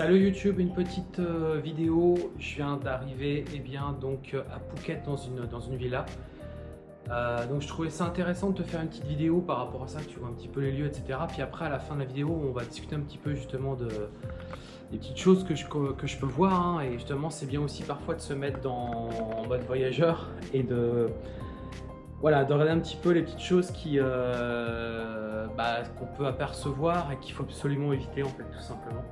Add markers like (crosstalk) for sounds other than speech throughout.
Salut YouTube, une petite euh, vidéo. Je viens d'arriver eh euh, à Phuket dans une, dans une villa. Euh, donc je trouvais ça intéressant de te faire une petite vidéo par rapport à ça, que tu vois un petit peu les lieux, etc. Puis après à la fin de la vidéo, on va discuter un petit peu justement de des petites choses que je, que je peux voir. hein. et justement, c'est bien aussi parfois de se mettre dans, en mode voyageur (laughs) et de voilà, de regarder un petit peu les petites choses bah, qu'on peut apercevoir et qu'il faut absolument éviter en fait tout simplement.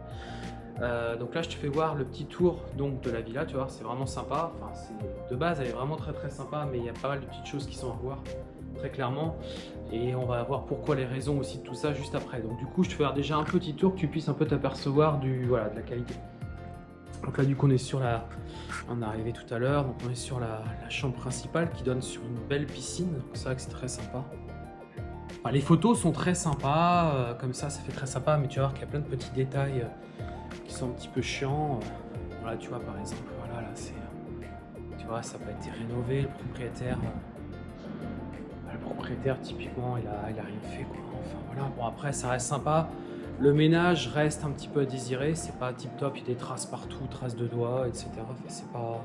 Euh, donc là je te fais voir le petit tour donc de la villa, tu vois, c'est vraiment sympa. Enfin, de base elle est vraiment très très sympa, mais il y a pas mal de petites choses qui sont à voir très clairement. Et on va voir pourquoi les raisons aussi de tout ça juste après. Donc du coup je te fais faire déjà un petit tour que tu puisses un peu t'apercevoir du voilà de la qualité. Donc là du coup on est sur la. On est arrivé tout à l'heure, donc on est sur la, chambre principale qui donne sur une belle piscine. C'est vrai que c'est très sympa. Enfin, les photos sont très sympas, euh, comme ça ça fait très sympa, mais tu vas voir qu'il y a plein de petits détails euh, qui sont un petit peu chiants. Euh, Voilà tu vois par exemple, voilà là c'est. Tu vois ça n'a pas été rénové, le propriétaire. euh, le propriétaire typiquement il a, il a rien fait quoi. Enfin voilà, bon après ça reste sympa. Le ménage reste un petit peu à désirer, c'est pas tip top, il y a des traces partout, traces de doigts, etc. C'est pas,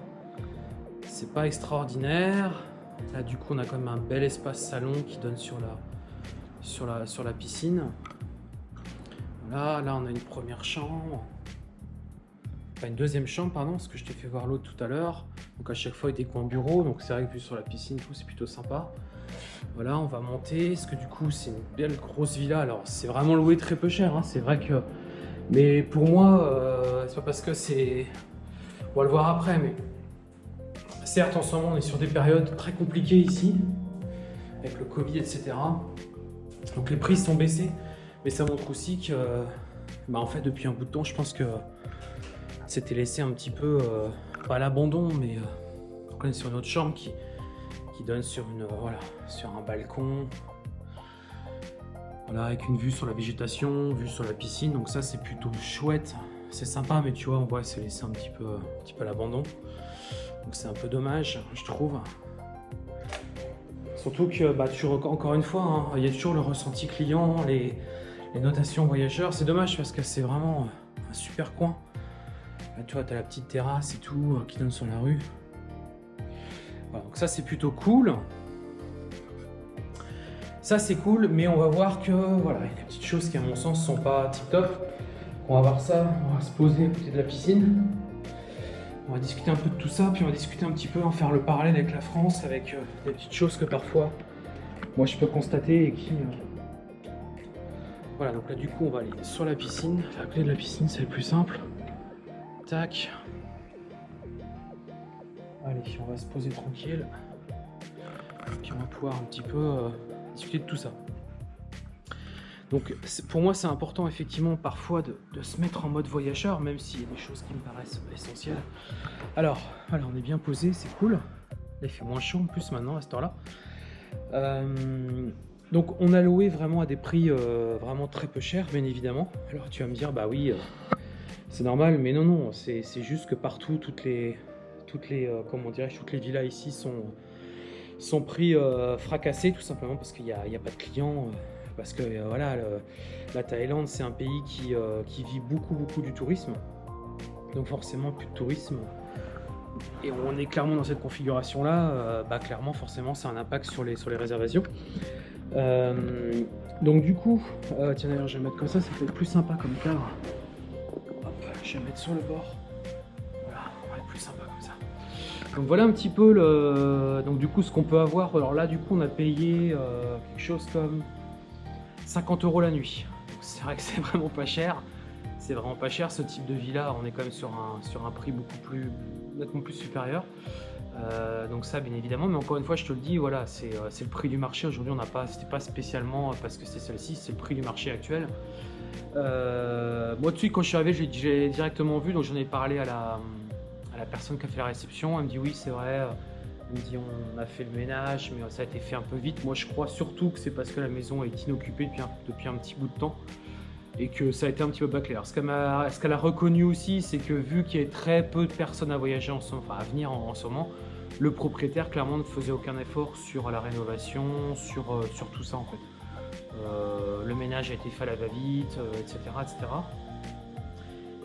c'est pas extraordinaire. Là, du coup, on a quand même un bel espace salon qui donne sur la, sur la, sur la piscine. Voilà, là, on a une première chambre. Une deuxième chambre, pardon, parce que je t'ai fait voir l'autre tout à l'heure. Donc, à chaque fois, il y a des coins bureaux, donc c'est vrai que vu sur la piscine, tout, c'est plutôt sympa. Voilà, on va monter, parce que du coup, c'est une belle grosse villa. Alors, c'est vraiment loué très peu cher, hein, c'est vrai que... Mais pour moi, euh, c'est pas parce que c'est... On va le voir après, mais... Certes, en ce moment, on est sur des périodes très compliquées ici, avec le Covid, etc. Donc les prix sont baissés, mais ça montre aussi que... Bah, en fait, depuis un bout de temps, je pense que c'était laissé un petit peu... euh, pas à l'abandon, mais... euh, on est sur une autre chambre qui qui donne sur une euh, voilà sur un balcon. Voilà avec une vue sur la végétation vue sur la piscine. Donc ça c'est plutôt chouette. C'est sympa mais tu vois on voit c'est laissé un petit peu un petit peu à l'abandon. Donc c'est un peu dommage je trouve. Surtout que bah toujours encore une fois hein, il y a toujours le ressenti client les notations voyageurs. C'est dommage parce que c'est vraiment un super coin là tu vois t'as la petite terrasse et tout euh, qui donne sur la rue voilà, donc ça c'est plutôt cool. Ça c'est cool, mais on va voir que voilà, il y a des petites choses qui à mon sens sont pas tip top. On va voir ça, on va se poser à côté de la piscine. On va discuter un peu de tout ça, puis on va discuter un petit peu, en faire le parallèle avec la France, avec euh, des petites choses que parfois moi je peux constater et qui. euh, Voilà, donc là du coup on va aller sur la piscine. À côté de la piscine c'est le plus simple. Tac. Allez, on va se poser tranquille. Puis on va pouvoir un petit peu euh, discuter de tout ça. Donc pour moi c'est important effectivement parfois de, se mettre en mode voyageur, même s'il y a des choses qui me paraissent essentielles. Alors, voilà, on est bien posé, c'est cool. Il fait moins chaud en plus maintenant à cette heure-là. Euh, donc on a loué vraiment à des prix euh, vraiment très peu chers, bien évidemment. Alors tu vas me dire, bah oui, c'est normal, mais non, non, c'est juste que partout, toutes les, toutes les, euh, comment toutes les villas ici sont, sont pris euh, fracassés tout simplement parce qu'il n'y a, pas de clients. euh, parce que euh, voilà, la Thaïlande c'est un pays qui, qui vit beaucoup beaucoup du tourisme. Donc forcément plus de tourisme. Et on est clairement dans cette configuration là, bah clairement forcément c'est un impact sur les, sur les réservations. Donc du coup, tiens d'ailleurs je vais mettre comme ça, ça fait plus sympa comme cadre. Je vais mettre sur le bord. Voilà, on va être plus sympa comme ça. Donc voilà un petit peu le. Donc du coup ce qu'on peut avoir. Alors là du coup on a payé euh, quelque chose comme 50 euros la nuit. C'est vrai que c'est (laughs) vraiment pas cher. C'est vraiment pas cher ce type de villa. On est quand même sur un, sur un prix beaucoup plus nettement plus supérieur. Euh, donc ça bien évidemment, mais encore une fois je te le dis, voilà, euh, c'est le prix du marché. Aujourd'hui on n'a pas, c'était pas spécialement parce que c'est celle-ci, c'est le prix du marché actuel. Euh, moi, suite, quand je suis arrivé, j'ai- directement vu, donc j'en ai parlé à la, personne qui a fait la réception. Elle me dit oui, c'est vrai. Elle me dit on a fait le ménage, mais ça a été fait un peu vite. Moi, je crois surtout que c'est parce que la maison est inoccupée depuis un, petit bout de temps et que ça a été un petit peu bâclé. Alors, ce qu'elle a reconnu aussi, c'est que vu qu'il y a très peu de personnes à voyager en ce, enfin, à venir en, ce moment, le propriétaire clairement ne faisait aucun effort sur la rénovation, sur, euh, sur tout ça en fait. Euh, le ménage a été fait à la va-vite, euh, etc., etc.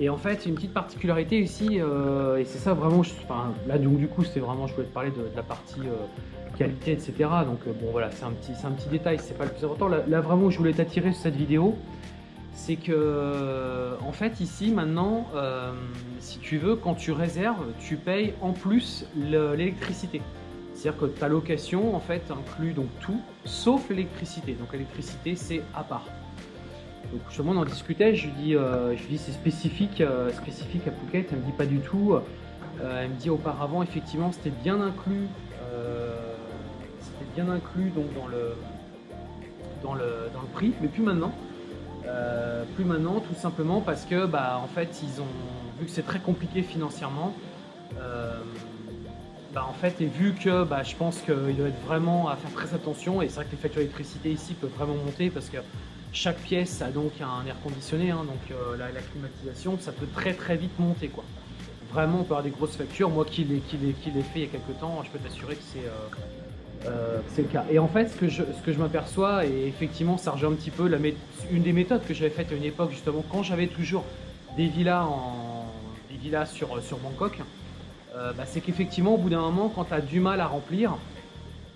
Et en fait, une petite particularité ici, euh, et c'est ça vraiment, là donc du coup, c'est vraiment, je voulais te parler de, la partie qualité, etc. Donc bon voilà, c'est un petit, un petit détail, c'est pas le plus important. Là, vraiment, je voulais t'attirer sur cette vidéo, c'est que en fait ici maintenant, si tu veux, quand tu réserves, tu payes en plus l'électricité. C'est-à-dire que ta location en fait inclut donc tout, sauf l'électricité. Donc l'électricité c'est à part. Donc justement on en discutait, je lui dis, euh, dis c'est spécifique, euh, spécifique à Phuket, elle me dit pas du tout. Euh, elle me dit auparavant effectivement c'était bien inclus, c'était bien inclus donc dans le, dans le, dans le prix, mais plus maintenant. plus maintenant tout simplement parce que bah en fait ils ont vu que c'est très compliqué financièrement bah, en fait et vu que bah, je pense qu'il doit être vraiment à faire très attention et c'est vrai que les factures d'électricité ici peuvent vraiment monter parce que chaque pièce a donc un air conditionné, hein, donc euh, la, climatisation, ça peut très très vite monter. quoi. Vraiment, on peut avoir des grosses factures. Moi qui l'ai fait il y a quelques temps, je peux t'assurer que c'est euh, euh, le cas. Et en fait, ce que je, m'aperçois, et effectivement, ça rejoint un petit peu une des méthodes que j'avais faites à une époque, justement, quand j'avais toujours des villas, sur Bangkok, bah, c'est qu'effectivement, au bout d'un moment, quand tu as du mal à remplir,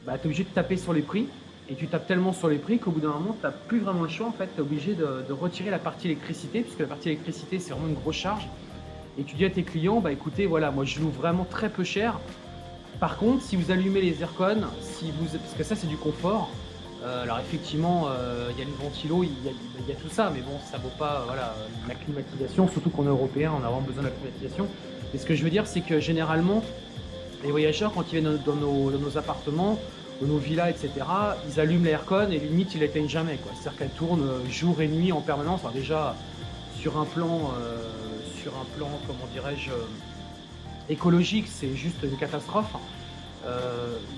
bah, tu es obligé de taper sur les prix et tu tapes tellement sur les prix qu'au bout d'un moment, tu n'as plus vraiment le choix. En fait, tu es obligé de, retirer la partie électricité, puisque la partie électricité, c'est vraiment une grosse charge. Et tu dis à tes clients, bah écoutez, voilà, moi je loue vraiment très peu cher. Par contre, si vous allumez les aircons, si vous, parce que ça c'est du confort, euh, alors effectivement, euh, il y a les ventilos, il y, a tout ça, mais bon, ça vaut pas voilà, la climatisation, surtout qu'on est européen, on a vraiment besoin de la climatisation. Et ce que je veux dire, c'est que généralement, les voyageurs, quand ils viennent dans nos appartements, nos villas, etc., ils allument l'aircon et limite ils l'éteignent jamais. C'est-à-dire qu'elle tourne euh, jour et nuit en permanence. déjà sur un plan, euh, sur un plan, dirais-je, euh, écologique, c'est juste une catastrophe.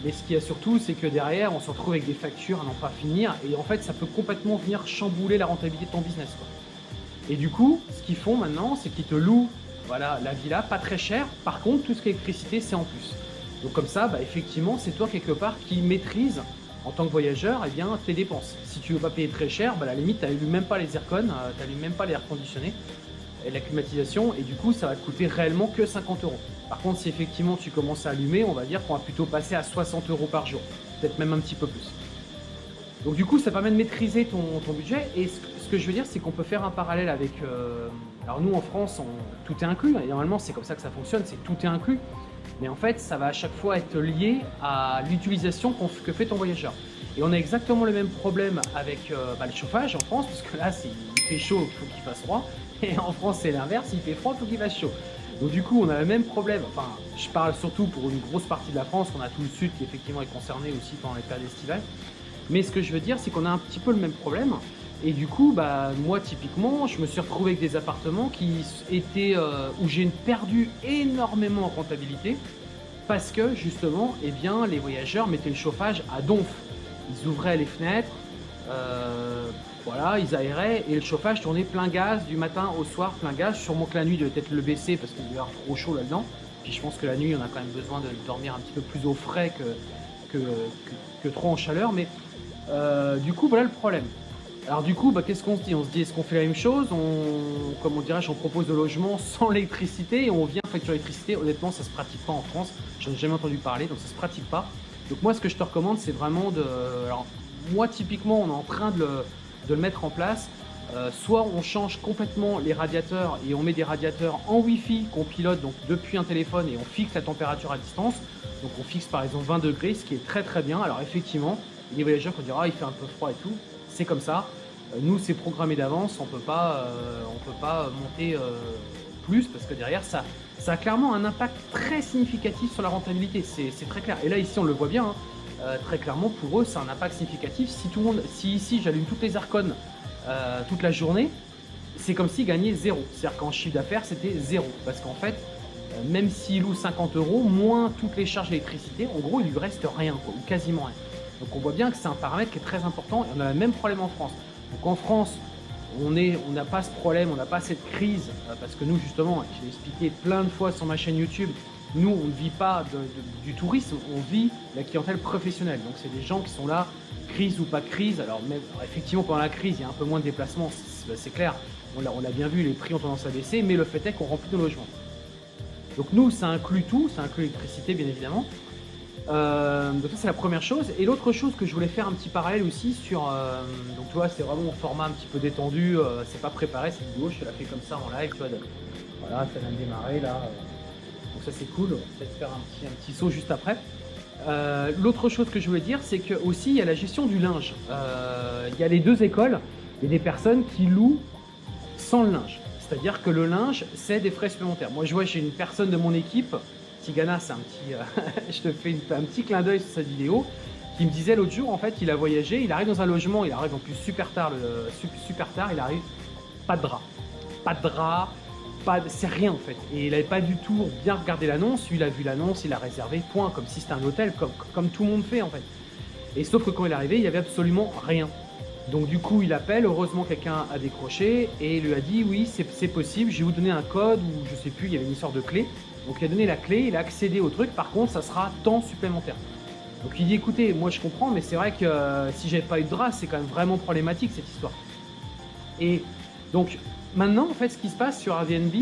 mais ce qu'il y a surtout, c'est que derrière, on se retrouve avec des factures à n'en pas finir, et en fait, ça peut complètement venir chambouler la rentabilité de ton business. Et du coup, ce qu'ils font maintenant, c'est qu'ils te louent voilà, la villa, pas très cher. Par contre, tout ce qui est électricité, c'est en plus. Donc comme ça, bah, effectivement, c'est toi quelque part qui maîtrise en tant que voyageur eh bien, tes dépenses. Si tu veux pas payer très cher, bah, à la limite, tu n'allumes même pas les aircons, euh, tu n'allumes même pas l'air conditionné et la climatisation, et du coup, ça va te coûter réellement que 50 euros. Par contre, si effectivement tu commences à allumer, on va dire qu'on va plutôt passer à 60 euros par jour, peut-être même un petit peu plus. Donc du coup, ça permet de maîtriser ton, budget, et ce, que je veux dire, c'est qu'on peut faire un parallèle avec... Euh, alors nous, en France, tout est inclus, et normalement, c'est comme ça que ça fonctionne, c'est tout est inclus. Mais en fait, ça va à chaque fois être lié à l'utilisation que fait ton voyageur. Et on a exactement le même problème avec euh, bah, le chauffage en France, parce que là, il fait chaud, il faut qu'il fasse froid. (laughs) Et en France, c'est l'inverse, il fait froid, il faut qu'il fasse chaud. Donc du coup, on a le même problème. Enfin, je parle surtout pour une grosse partie de la France, on a tout le sud qui effectivement est concerné aussi pendant les périodes estivales. Mais ce que je veux dire, c'est qu'on a un petit peu le même problème. Et du coup, bah, moi typiquement, je me suis retrouvé avec des appartements qui étaient, euh, où j'ai perdu énormément en rentabilité parce que justement, eh bien, les voyageurs mettaient le chauffage à donf. Ils ouvraient les fenêtres, euh, voilà, ils aéraient et le chauffage tournait plein gaz du matin au soir, plein gaz. Sûrement que la nuit, devait peut-être le baisser parce qu'il devait y avoir trop chaud là-dedans. Puis je pense que la nuit, on a quand même besoin de dormir un petit peu plus au frais que, que, trop en chaleur. Mais euh, du coup, voilà le problème. Alors du coup, bah, qu'est-ce qu'on se dit? On se dit, est-ce qu'on fait la même chose? On, Comme on dirait, on propose de logements sans électricité et on vient facturer l'électricité. Honnêtement, ça se pratique pas en France. J'en ai jamais entendu parler, donc ça se pratique pas. Donc moi, ce que je te recommande, c'est vraiment de... Alors, moi, typiquement, on est en train de le, mettre en place. Euh, soit on change complètement les radiateurs et on met des radiateurs en Wi-Fi qu'on pilote donc depuis un téléphone et on fixe la température à distance. Donc on fixe par exemple 20 degrés, ce qui est très très bien. Alors effectivement, les voyageurs vont dire ah il fait un peu froid et tout c'est comme ça. Euh, nous, c'est programmé d'avance, on ne peut pas monter euh, plus parce que derrière, ça, ça a clairement un impact très significatif sur la rentabilité, c'est très clair. Et là, ici, on le voit bien, hein. euh, très clairement, pour eux, c'est un impact significatif. Si, tout le monde, si ici, j'allume toutes les arcones toute la journée, c'est comme s'ils gagnaient zéro. C'est-à-dire qu'en chiffre d'affaires, c'était zéro. Parce qu'en fait, même s'il loue 50 euros, moins toutes les charges d'électricité, en gros, il lui reste rien, ou quasiment rien. Donc on voit bien que c'est un paramètre qui est très important et on a le même problème en France. Donc en France, on n'a pas ce problème, on n'a pas cette crise, euh, parce que nous justement, je l'ai expliqué plein de fois sur ma chaîne YouTube, nous, on ne vit pas du tourisme, on vit la clientèle professionnelle. Donc c'est des gens qui sont là, crise ou pas crise. Alors, même, effectivement, pendant la crise, il y a un peu moins de déplacements, c'est clair. On l'a bien vu, les prix ont tendance à baisser, mais le fait est qu'on remplit nos logements. Donc nous, ça inclut tout, ça inclut l'électricité, bien évidemment. Euh, donc ça c'est la première chose. Et l'autre chose que je voulais faire un petit parallèle aussi sur... Euh, donc tu c'est vraiment un format un petit peu détendu, euh, c'est pas préparé cette vidéo, je te la fais comme ça en live, tu vois. voilà, ça vient de démarrer là. donc ça c'est cool, on va peut-être faire un petit, un petit saut juste après. l'autre chose que je voulais dire, c'est que aussi il y a la gestion du linge. il y a les deux écoles, il y a des personnes qui louent sans le linge. C'est-à-dire que le linge, c'est des frais supplémentaires. Moi, je vois, j'ai une personne de mon équipe, Tigana, c'est un petit, euh, (laughs) je te fais un petit clin d'œil sur cette vidéo, qui me disait l'autre jour, en fait, il a voyagé, il arrive dans un logement, il arrive en plus super tard, le, super tard, il arrive, pas de drap, pas de drap, c'est rien en fait. Et il n'avait pas du tout bien regardé l'annonce, il a vu l'annonce, il a réservé, point, comme si c'était un hôtel, comme, tout le monde fait en fait. Et sauf que quand il est arrivé, il n'y avait absolument rien. Donc du coup, il appelle, heureusement quelqu'un a décroché et il lui a dit oui, c'est possible, je vais vous donner un code ou je sais plus, il y avait une histoire de clé. Donc il a donné la clé, il a accédé au truc, par contre ça sera temps supplémentaire. Donc il dit écoutez, moi je comprends, mais c'est vrai que euh, si j'avais pas eu de drap, c'est quand même vraiment problématique cette histoire. Et donc maintenant, en fait, ce qui se passe sur Airbnb,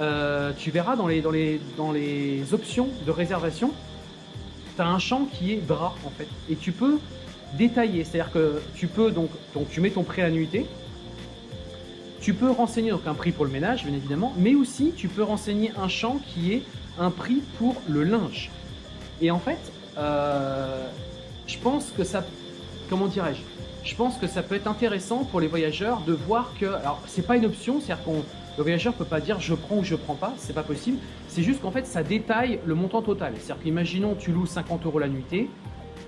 euh, tu verras dans les, options de réservation, tu as un champ qui est drap en fait. Et tu peux détaillé. C'est-à-dire que tu peux donc, tu mets ton prix à nuitée, tu peux renseigner donc un prix pour le ménage, bien évidemment, mais aussi tu peux renseigner un champ qui est un prix pour le linge. Et en fait, euh, je pense que ça, comment dirais-je Je pense que ça peut être intéressant pour les voyageurs de voir que, alors c'est pas une option, c'est-à-dire qu'on le voyageur peut pas dire je prends ou je prends pas, c'est pas possible. C'est juste qu'en fait ça détaille le montant total. C'est-à-dire qu'imaginons tu loues 50 euros la nuitée,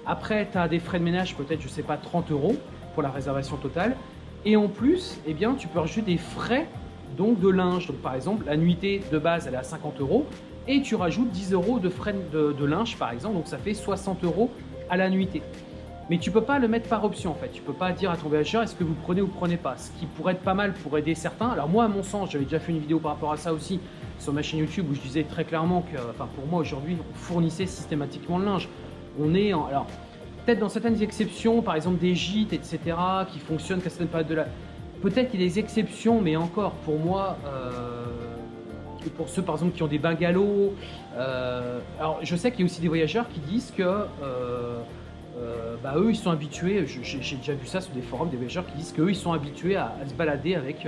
après, tu as des frais de ménage, peut-être, je sais pas, 30 euros pour la réservation totale. Et en plus, eh bien, tu peux rajouter des frais donc de linge. Donc, par exemple, la nuitée de base, elle est à 50 euros. Et tu rajoutes 10 euros de frais de, linge, par exemple. Donc, ça fait 60 euros à la nuitée. Mais tu peux pas le mettre par option en fait. Tu peux pas dire à ton voyageur est-ce que vous prenez ou prenez pas? Ce qui pourrait être pas mal pour aider certains. Alors moi à mon sens, j'avais déjà fait une vidéo par rapport à ça aussi sur ma chaîne YouTube où je disais très clairement que, enfin pour moi aujourd'hui, on fournissait systématiquement le linge on est en... peut-être dans certaines exceptions, par exemple des gîtes, etc., qui fonctionnent qu'à certaines périodes de la... Peut-être qu'il y a des exceptions, mais encore, pour moi, euh, pour ceux, par exemple, qui ont des bungalows, euh, alors je sais qu'il y a aussi des voyageurs qui disent que... Euh, bah, eux ils sont habitués, j'ai déjà vu ça sur des forums, des voyageurs qui disent qu'eux ils sont habitués à, se balader avec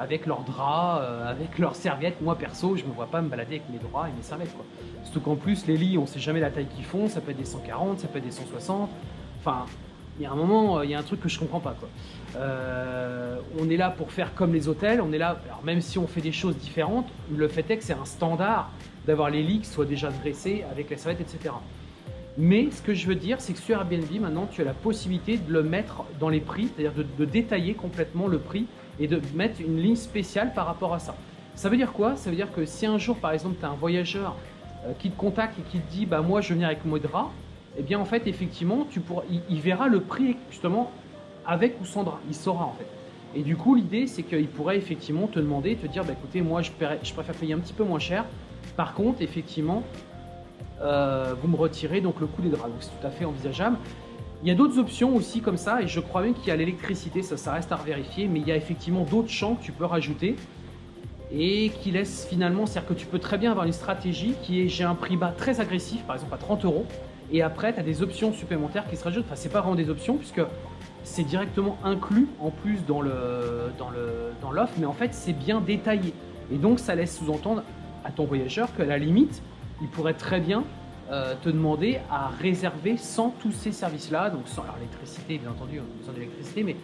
avec leurs draps, avec leurs serviettes. Moi perso, je me vois pas me balader avec mes draps et mes serviettes. Quoi. Surtout qu'en plus, les lits, on sait jamais la taille qu'ils font, ça peut être des 140, ça peut être des 160. Enfin, il y a un moment, il y a un truc que je comprends pas. Euh, on est là pour faire comme les hôtels, on est là, alors même si on fait des choses différentes, le fait est que c'est un standard d'avoir les lits qui soient déjà dressés avec les serviettes, etc. Mais ce que je veux dire, c'est que sur Airbnb, maintenant, tu as la possibilité de le mettre dans les prix, c'est-à-dire de, détailler complètement le prix et de mettre une ligne spéciale par rapport à ça. Ça veut dire quoi? Ça veut dire que si un jour, par exemple, tu as un voyageur euh, qui te contacte et qui te dit bah moi je viens avec Modra, eh bien en fait effectivement tu pourras, il, verra le prix justement avec ou sans drap, il saura en fait. Et du coup l'idée c'est qu'il pourrait effectivement te demander, te dire bah écoutez moi je, préfère payer un petit peu moins cher, par contre effectivement euh, vous me retirez donc le coût des draps, donc c'est tout à fait envisageable. Il y a d'autres options aussi comme ça et je crois même qu'il y a l'électricité, ça, ça reste à vérifier, mais il y a effectivement d'autres champs que tu peux rajouter et qui laisse finalement, c'est-à-dire que tu peux très bien avoir une stratégie qui est j'ai un prix bas très agressif, par exemple à 30 euros, et après tu as des options supplémentaires qui se rajoutent, enfin c'est pas vraiment des options puisque c'est directement inclus en plus dans l'offre, dans le, dans mais en fait c'est bien détaillé. Et donc ça laisse sous-entendre à ton voyageur qu'à la limite, il pourrait très bien euh, te demander à réserver sans tous ces services-là, donc sans l'électricité bien entendu, on a besoin d'électricité, mais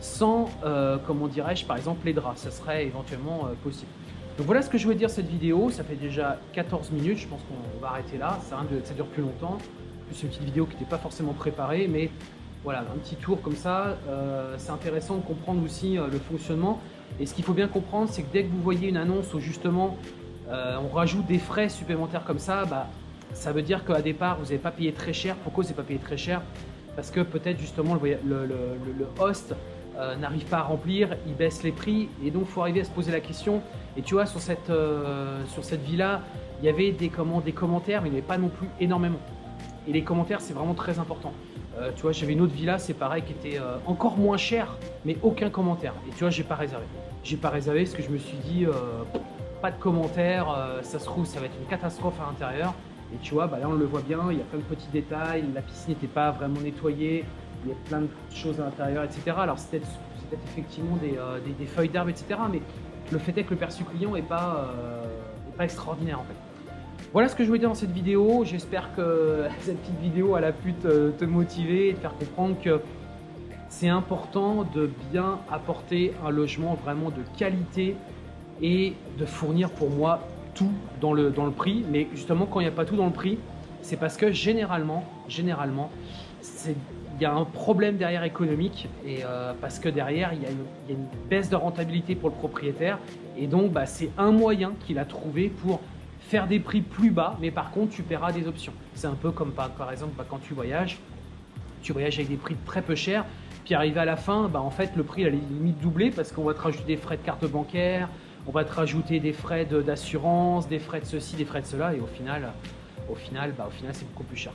sans, euh, comment dirais-je, par exemple les draps. Ça serait éventuellement euh, possible. Donc voilà ce que je voulais dire cette vidéo. Ça fait déjà 14 minutes. Je pense qu'on va arrêter là. Ça, ça dure plus longtemps. C'est une petite vidéo qui n'était pas forcément préparée, mais voilà, un petit tour comme ça. Euh, c'est intéressant de comprendre aussi le fonctionnement. Et ce qu'il faut bien comprendre, c'est que dès que vous voyez une annonce où justement on rajoute des frais supplémentaires comme ça, bah, ça veut dire qu'à départ, vous n'avez pas payé très cher. Pourquoi vous n'avez pas payé très cher? Parce que peut-être justement le, host euh, n'arrive pas à remplir, il baisse les prix et donc il faut arriver à se poser la question. Et tu vois, sur cette, euh, villa, il y avait des, comment, des commentaires, mais il n'y avait pas non plus énormément. Et les commentaires, c'est vraiment très important. Euh, tu vois, j'avais une autre villa, c'est pareil, qui était euh, encore moins cher, mais aucun commentaire. Et tu vois, j'ai pas réservé. J'ai pas réservé parce que je me suis dit, euh, pas de commentaires, ça se trouve, ça va être une catastrophe à l'intérieur. Et tu vois, bah là, on le voit bien, il y a plein de petits détails, la piscine n'était pas vraiment nettoyée, il y a plein de choses à l'intérieur, etc. Alors, c'est effectivement des, feuilles d'arbres, etc. Mais le fait est que le perçu client n'est pas, pas extraordinaire en fait. Voilà ce que je voulais dire dans cette vidéo. J'espère que (laughs) cette petite vidéo a pu te, motiver et te faire comprendre que c'est important de bien apporter un logement vraiment de qualité et de fournir pour moi tout dans le, dans le prix. Mais justement, quand il n'y a pas tout dans le prix, c'est parce que généralement, généralement, il y a un problème derrière économique et euh, parce que derrière, il y, a une, baisse de rentabilité pour le propriétaire et donc bah, c'est un moyen qu'il a trouvé pour faire des prix plus bas, mais par contre, tu paieras des options. C'est un peu comme par, par exemple bah, quand tu voyages, tu voyages avec des prix très peu chers, puis arrivé à la fin, bah, en fait, le prix, il est limite doublé parce qu'on va te rajouter des frais de carte bancaire, on va te rajouter des frais d'assurance, des frais de ceci, des frais de cela, et au final, au final, bah, final c'est beaucoup plus cher.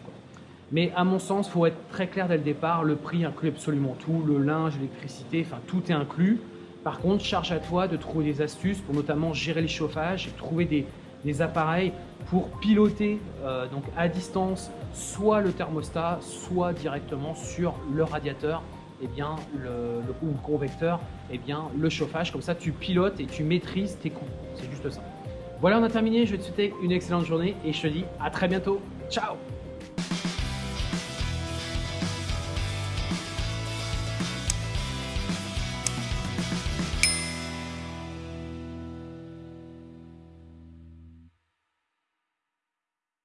Mais à mon sens, il faut être très clair dès le départ, le prix inclut absolument tout, le linge, l'électricité, enfin tout est inclus. Par contre, charge à toi de trouver des astuces pour notamment gérer le chauffage, trouver des, appareils pour piloter euh, donc à distance soit le thermostat, soit directement sur le radiateur et eh bien, le, ou le convecteur, eh bien, le chauffage. Comme ça, tu pilotes et tu maîtrises tes coûts. C'est juste ça. Voilà, on a terminé. Je vais te souhaiter une excellente journée et je te dis à très bientôt. Ciao